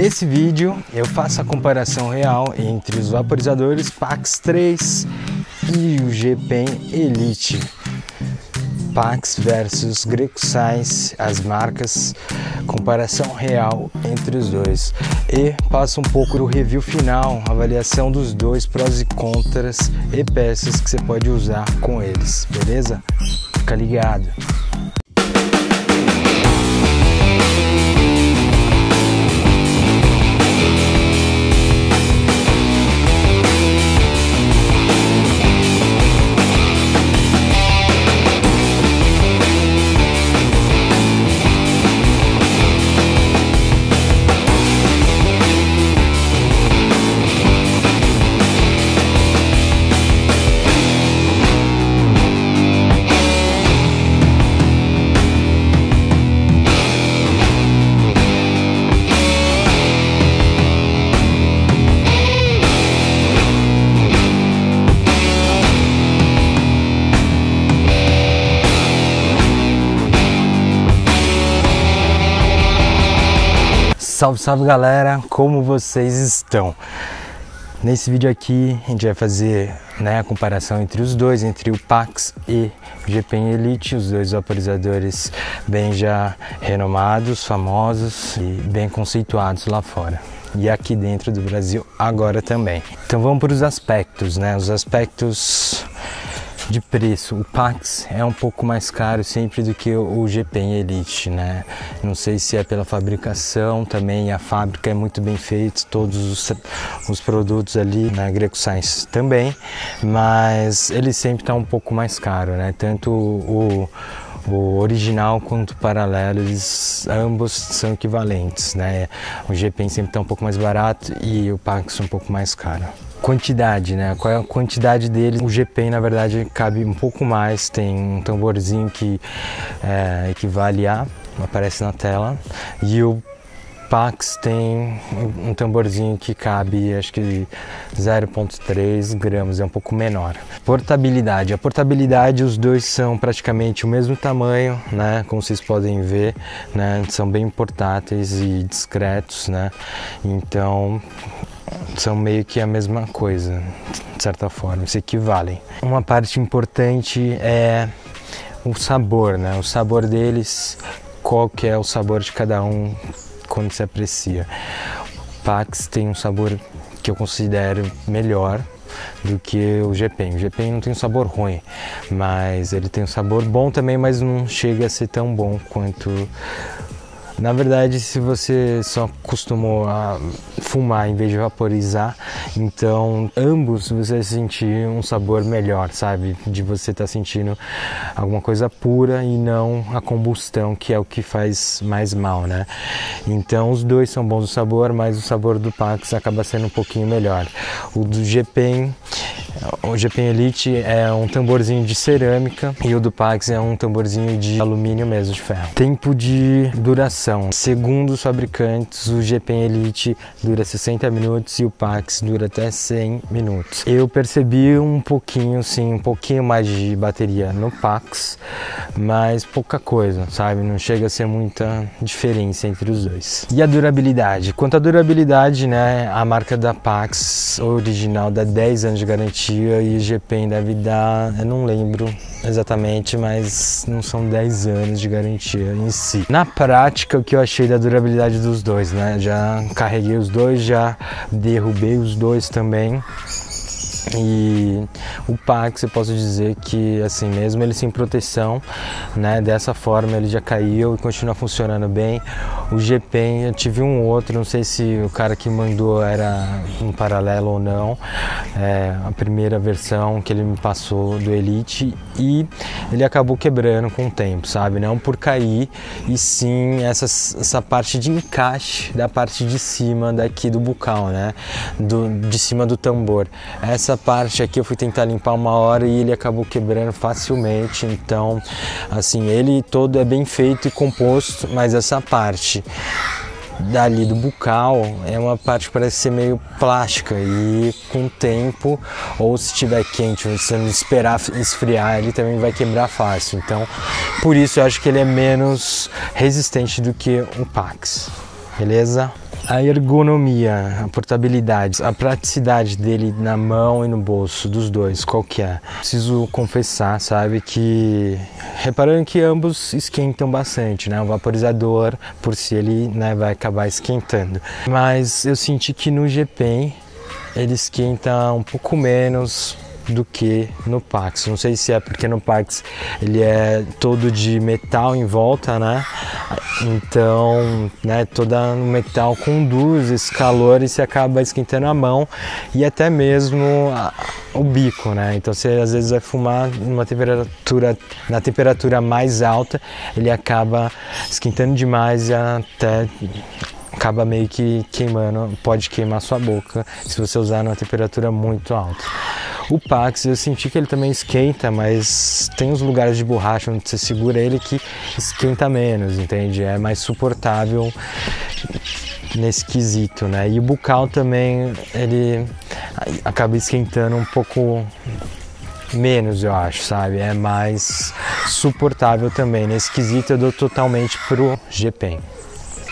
Nesse vídeo eu faço a comparação real entre os vaporizadores Pax 3 e o G-Pen Elite. Pax versus Greco Science, as marcas, comparação real entre os dois. E passo um pouco do review final, avaliação dos dois, prós e contras e peças que você pode usar com eles, beleza? Fica ligado! Salve, salve galera, como vocês estão? Nesse vídeo aqui a gente vai fazer né, a comparação entre os dois, entre o Pax e o GPN Elite, os dois vaporizadores bem já renomados, famosos e bem conceituados lá fora. E aqui dentro do Brasil agora também. Então vamos para os aspectos, né? Os aspectos de preço, o Pax é um pouco mais caro sempre do que o GPN Elite, né? Não sei se é pela fabricação também, a fábrica é muito bem feita, todos os, os produtos ali na? Greco Science também, mas ele sempre está um pouco mais caro, né? Tanto o, o original quanto o paralelo, eles ambos são equivalentes, né? O GPN sempre está um pouco mais barato e o Pax um pouco mais caro quantidade, né? Qual é a quantidade dele? O GP, na verdade, cabe um pouco mais. Tem um tamborzinho que é, equivale a, aparece na tela, e o Pax tem um tamborzinho que cabe, acho que 0.3 gramas, é um pouco menor. Portabilidade. A portabilidade, os dois são praticamente o mesmo tamanho, né? Como vocês podem ver, né? São bem portáteis e discretos, né? Então, são meio que a mesma coisa, de certa forma, se equivalem. Uma parte importante é o sabor, né? O sabor deles, qual que é o sabor de cada um quando se aprecia. O Pax tem um sabor que eu considero melhor do que o GPEN. O GPEN não tem um sabor ruim, mas ele tem um sabor bom também, mas não chega a ser tão bom quanto na verdade, se você só acostumou a fumar em vez de vaporizar, então ambos você vai sentir um sabor melhor, sabe? De você estar tá sentindo alguma coisa pura e não a combustão, que é o que faz mais mal, né? Então os dois são bons de sabor, mas o sabor do Pax acaba sendo um pouquinho melhor. O do GPEN o GPN Elite é um tamborzinho de cerâmica e o do Pax é um tamborzinho de alumínio mesmo, de ferro. Tempo de duração. Segundo os fabricantes, o GPN Elite dura 60 minutos e o Pax dura até 100 minutos. Eu percebi um pouquinho, sim, um pouquinho mais de bateria no Pax, mas pouca coisa, sabe? Não chega a ser muita diferença entre os dois. E a durabilidade? Quanto à durabilidade, né, a marca da Pax original dá 10 anos de garantia garantia e GPEM deve dar, eu não lembro exatamente, mas não são 10 anos de garantia em si. Na prática, o que eu achei da durabilidade dos dois, né? Já carreguei os dois, já derrubei os dois também. E o Pax eu posso dizer que assim mesmo ele sem proteção, né, dessa forma ele já caiu e continua funcionando bem. O GPEN eu tive um outro, não sei se o cara que mandou era um paralelo ou não. É, a primeira versão que ele me passou do Elite e ele acabou quebrando com o tempo, sabe? Não por cair e sim essa, essa parte de encaixe da parte de cima daqui do bucal, né? Do, de cima do tambor. Essa parte aqui eu fui tentar limpar uma hora e ele acabou quebrando facilmente. Então, assim, ele todo é bem feito e composto, mas essa parte dali do bucal é uma parte que parece ser meio plástica e com o tempo ou se estiver quente você não esperar esfriar ele também vai quebrar fácil então por isso eu acho que ele é menos resistente do que o Pax beleza a ergonomia, a portabilidade, a praticidade dele na mão e no bolso, dos dois, qual que é? Preciso confessar, sabe, que reparando que ambos esquentam bastante, né? O vaporizador, por si, ele né, vai acabar esquentando. Mas eu senti que no GPEN ele esquenta um pouco menos, do que no Pax. Não sei se é porque no Pax ele é todo de metal em volta, né? Então, né, toda metal conduz esse calor e se acaba esquentando a mão e até mesmo a, o bico, né? Então, você às vezes vai fumar numa temperatura na temperatura mais alta, ele acaba esquentando demais e até acaba meio que queimando, pode queimar sua boca se você usar numa temperatura muito alta. O Pax eu senti que ele também esquenta, mas tem uns lugares de borracha onde você segura ele que esquenta menos, entende? É mais suportável nesse quesito, né? E o bucal também ele acaba esquentando um pouco menos, eu acho, sabe? É mais suportável também. Nesse quesito eu dou totalmente pro GPEN.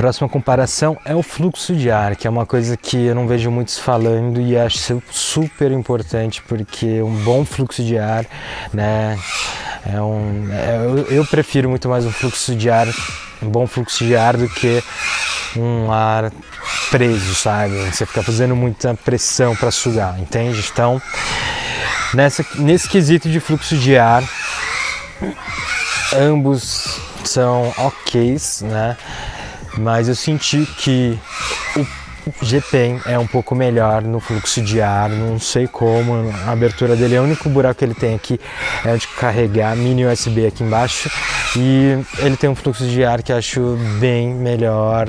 Próxima comparação é o fluxo de ar, que é uma coisa que eu não vejo muitos falando e acho super importante porque um bom fluxo de ar, né, é um, é, eu, eu prefiro muito mais um fluxo de ar, um bom fluxo de ar do que um ar preso, sabe? Você fica fazendo muita pressão para sugar, entende? Então, nessa, nesse quesito de fluxo de ar, ambos são ok, né? Mas eu senti que o GPEN é um pouco melhor no fluxo de ar, não sei como, a abertura dele, é o único buraco que ele tem aqui é de carregar mini USB aqui embaixo e ele tem um fluxo de ar que acho bem melhor,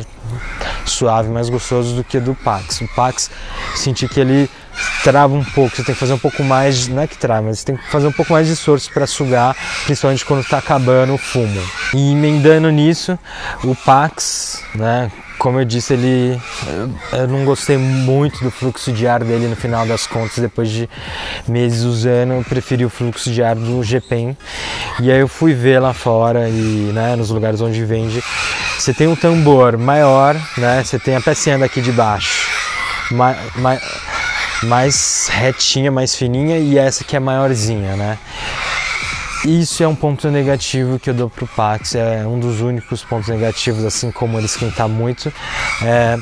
suave, mais gostoso do que do Pax. O Pax senti que ele trava um pouco, você tem que fazer um pouco mais, não é que trava, mas você tem que fazer um pouco mais de esforço para sugar, principalmente quando está acabando o fumo. E emendando nisso, o Pax, né, como eu disse, ele eu não gostei muito do fluxo de ar dele no final das contas, depois de meses usando, eu preferi o fluxo de ar do GPEN. E aí eu fui ver lá fora e, né, nos lugares onde vende, você tem um tambor maior, né, você tem a pecinha daqui de baixo, ma, mais retinha, mais fininha e essa que é maiorzinha, né? Isso é um ponto negativo que eu dou pro Pax, é um dos únicos pontos negativos, assim como ele esquentar muito. É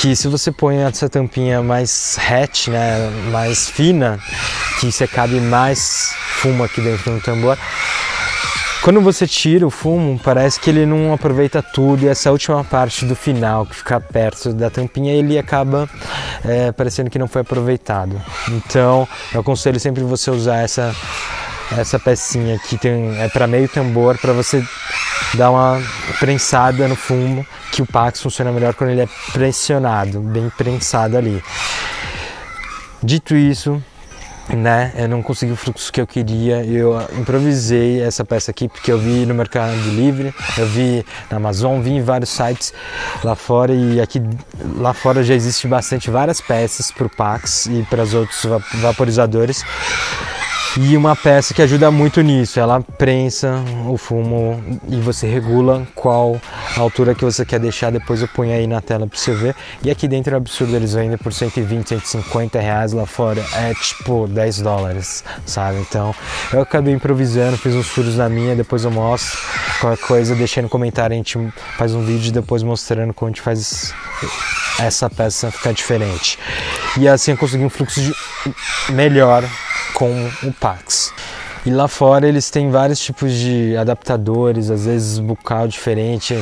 que se você põe essa tampinha mais hatch, né, mais fina, que você cabe mais fumo aqui dentro do tambor, quando você tira o fumo, parece que ele não aproveita tudo e essa última parte do final, que fica perto da tampinha, ele acaba é, parecendo que não foi aproveitado. Então, eu aconselho sempre você usar essa, essa pecinha que tem, é para meio tambor, para você dar uma prensada no fumo, que o Pax funciona melhor quando ele é pressionado, bem prensado ali. Dito isso, né? Eu não consegui o fluxo que eu queria. Eu improvisei essa peça aqui porque eu vi no Mercado Livre, eu vi na Amazon, vi em vários sites lá fora e aqui lá fora já existe bastante várias peças para o Pax e para os outros vaporizadores. E uma peça que ajuda muito nisso, ela prensa o fumo e você regula qual altura que você quer deixar, depois eu ponho aí na tela para você ver. E aqui dentro é absurdo, eles vendem por 120, 150 reais, lá fora é tipo 10 dólares, sabe? Então eu acabei improvisando, fiz uns furos na minha, depois eu mostro. Qualquer coisa, deixei no comentário, a gente faz um vídeo depois mostrando como a gente faz essa peça ficar diferente. E assim eu consegui um fluxo melhor com o Pax. E lá fora eles têm vários tipos de adaptadores, às vezes bucal diferente,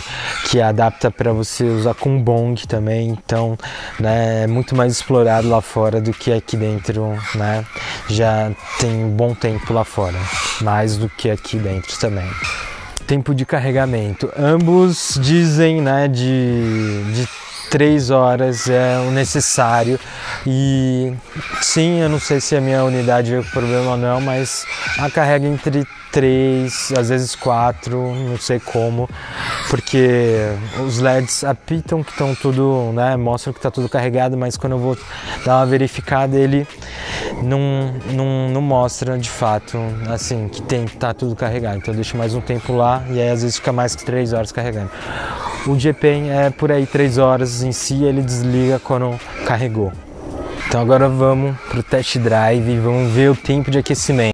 que adapta para você usar com bong também. Então, né, é muito mais explorado lá fora do que aqui dentro, né? Já tem um bom tempo lá fora, mais do que aqui dentro também tempo de carregamento. Ambos dizem né, de, de três horas é o necessário e sim, eu não sei se a minha unidade veio com problema ou não, mas a carrega entre três, às vezes quatro, não sei como, porque os LEDs apitam que estão tudo, né, mostram que está tudo carregado, mas quando eu vou dar uma verificada ele não, não, não mostra de fato, assim, que tem que tá tudo carregado, então eu deixo mais um tempo lá e aí às vezes fica mais que três horas carregando. O GPen é por aí 3 horas em si, ele desliga quando carregou. Então agora vamos pro test drive e vamos ver o tempo de aquecimento.